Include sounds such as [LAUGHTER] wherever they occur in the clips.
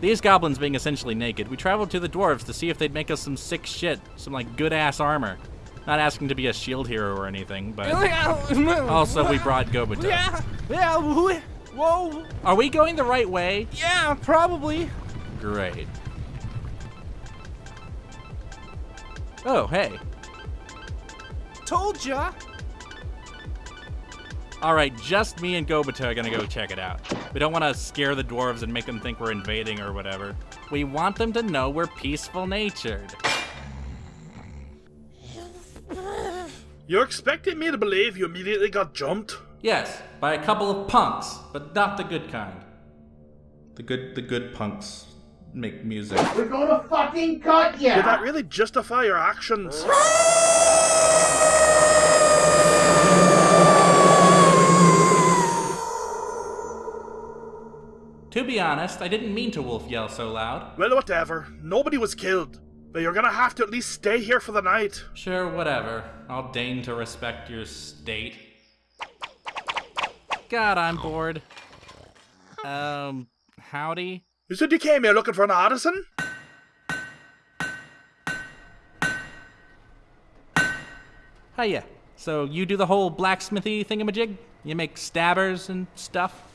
These goblins being essentially naked, we traveled to the dwarves to see if they'd make us some sick shit, some like good ass armor. Not asking to be a shield hero or anything, but [LAUGHS] also we brought Gobuto. Yeah, yeah, wh- whoa, Are we going the right way? yeah, probably. Great. Oh, hey. Told ya. All right, just me and Gobuto are gonna go check it out. We don't want to scare the dwarves and make them think we're invading or whatever. We want them to know we're peaceful natured. You expected me to believe you immediately got jumped? Yes, by a couple of punks, but not the good kind. The good, the good punks make music. We're gonna fucking cut ya! Did that really justify your actions? [LAUGHS] To be honest, I didn't mean to wolf yell so loud. Well, whatever. Nobody was killed. But you're gonna have to at least stay here for the night. Sure, whatever. I'll deign to respect your state. God, I'm bored. Um, howdy? You said you came here looking for an artisan? Hiya. So you do the whole blacksmithy thingamajig? You make stabbers and stuff?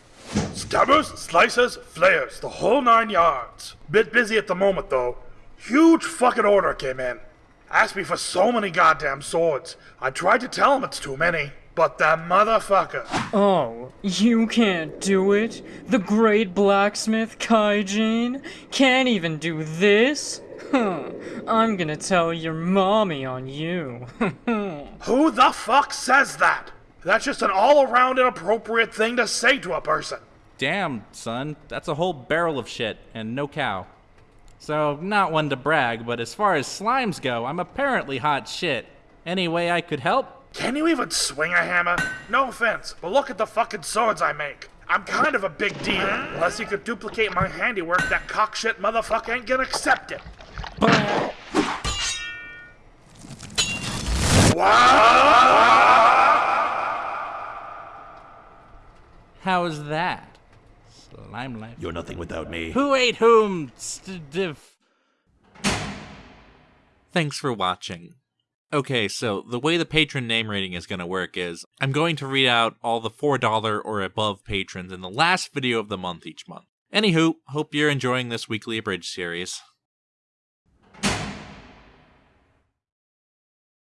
Stabbers, slicers, flayers, the whole nine yards. Bit busy at the moment though. Huge fucking order came in. Asked me for so many goddamn swords. I tried to tell him it's too many, but that motherfucker. Oh, you can't do it? The great blacksmith Kaijin can't even do this? Huh. [LAUGHS] I'm gonna tell your mommy on you. [LAUGHS] Who the fuck says that? That's just an all around inappropriate thing to say to a person. Damn, son, that's a whole barrel of shit and no cow. So, not one to brag, but as far as slimes go, I'm apparently hot shit. Any way I could help? Can you even swing a hammer? No offense, but look at the fucking swords I make. I'm kind of a big deal. Unless you could duplicate my handiwork, that cockshit motherfucker ain't gonna accept it. How's that? Slime life. You're nothing without me. Who ate whom? St- diff- Thanks for watching. Okay, so the way the patron name rating is going to work is I'm going to read out all the $4 or above patrons in the last video of the month each month. Anywho, hope you're enjoying this weekly abridged series.